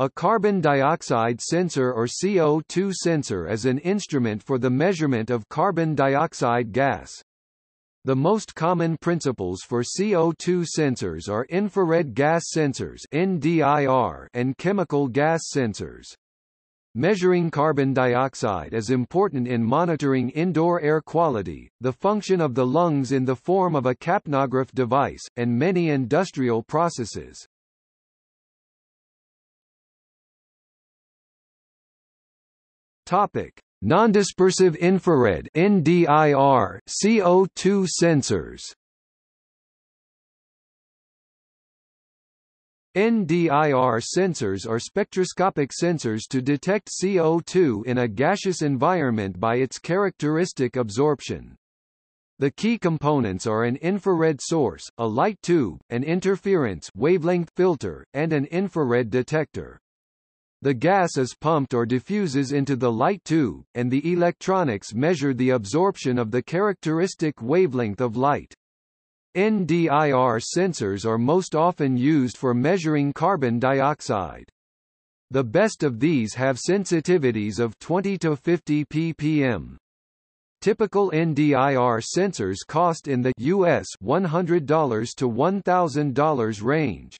A carbon dioxide sensor or CO2 sensor is an instrument for the measurement of carbon dioxide gas. The most common principles for CO2 sensors are infrared gas sensors NDIR and chemical gas sensors. Measuring carbon dioxide is important in monitoring indoor air quality, the function of the lungs in the form of a capnograph device, and many industrial processes. Topic: Nondispersive infrared (NDIR) CO2 sensors. NDIR sensors are spectroscopic sensors to detect CO2 in a gaseous environment by its characteristic absorption. The key components are an infrared source, a light tube, an interference wavelength filter, and an infrared detector. The gas is pumped or diffuses into the light tube, and the electronics measure the absorption of the characteristic wavelength of light. NDIR sensors are most often used for measuring carbon dioxide. The best of these have sensitivities of 20 to 50 ppm. Typical NDIR sensors cost in the US $100 to $1,000 range.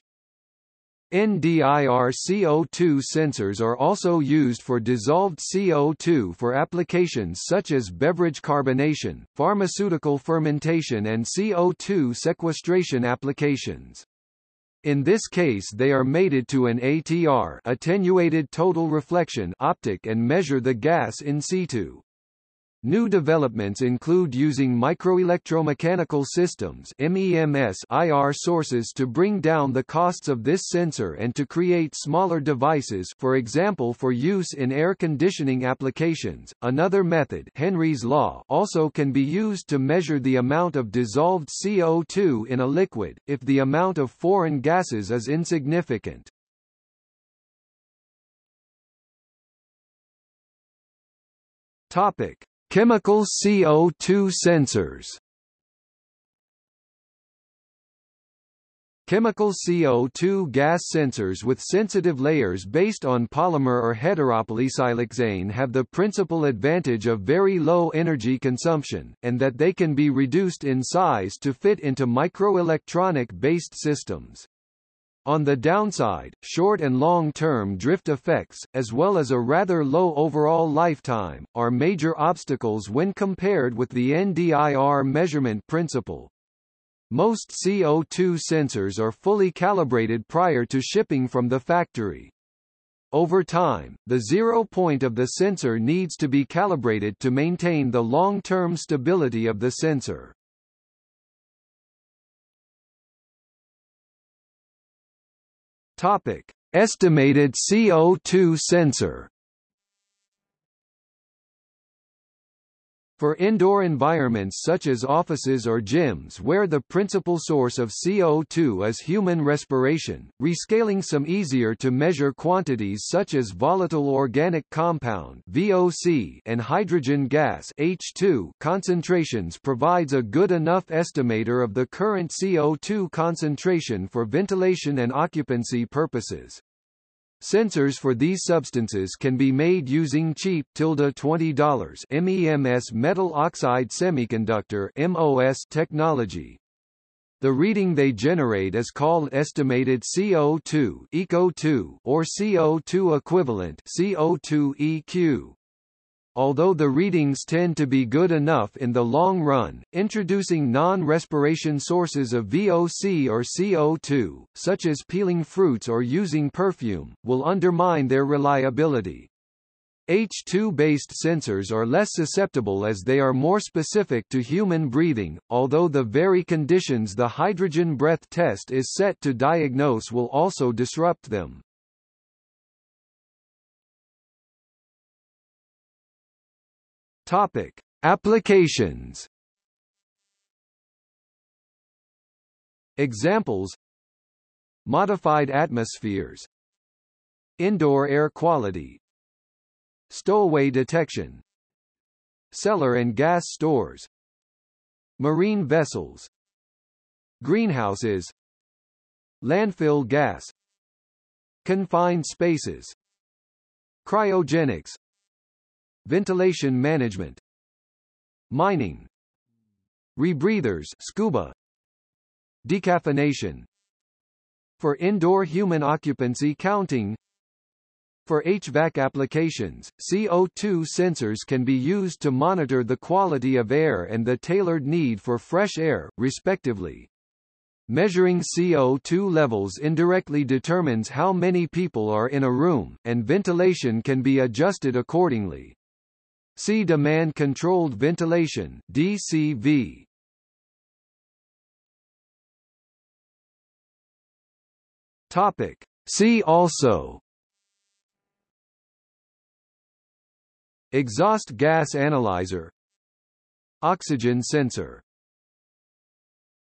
NDIR CO2 sensors are also used for dissolved CO2 for applications such as beverage carbonation, pharmaceutical fermentation and CO2 sequestration applications. In this case they are mated to an ATR attenuated total reflection optic and measure the gas in situ. New developments include using microelectromechanical systems MEMS IR sources to bring down the costs of this sensor and to create smaller devices for example for use in air conditioning applications. Another method Henry's law also can be used to measure the amount of dissolved CO2 in a liquid, if the amount of foreign gases is insignificant. Topic. Chemical CO2 sensors Chemical CO2 gas sensors with sensitive layers based on polymer or heteropolysiloxane have the principal advantage of very low energy consumption, and that they can be reduced in size to fit into microelectronic-based systems. On the downside, short and long-term drift effects, as well as a rather low overall lifetime, are major obstacles when compared with the NDIR measurement principle. Most CO2 sensors are fully calibrated prior to shipping from the factory. Over time, the zero point of the sensor needs to be calibrated to maintain the long-term stability of the sensor. Topic: Estimated CO2 sensor For indoor environments such as offices or gyms where the principal source of CO2 is human respiration, rescaling some easier to measure quantities such as volatile organic compound VOC and hydrogen gas H2 concentrations provides a good enough estimator of the current CO2 concentration for ventilation and occupancy purposes. Sensors for these substances can be made using cheap $20 MEMS metal oxide semiconductor MOS technology. The reading they generate is called estimated CO2 ECO2 or CO2 equivalent CO2 EQ. Although the readings tend to be good enough in the long run, introducing non-respiration sources of VOC or CO2, such as peeling fruits or using perfume, will undermine their reliability. H2-based sensors are less susceptible as they are more specific to human breathing, although the very conditions the hydrogen breath test is set to diagnose will also disrupt them. Topic: Applications. Examples: Modified atmospheres, indoor air quality, stowaway detection, cellar and gas stores, marine vessels, greenhouses, landfill gas, confined spaces. Cryogenics ventilation management mining rebreathers scuba decaffeination for indoor human occupancy counting for HVAC applications, CO2 sensors can be used to monitor the quality of air and the tailored need for fresh air, respectively. Measuring CO2 levels indirectly determines how many people are in a room, and ventilation can be adjusted accordingly. See Demand-Controlled Ventilation DCV. Topic. See also Exhaust gas analyzer Oxygen sensor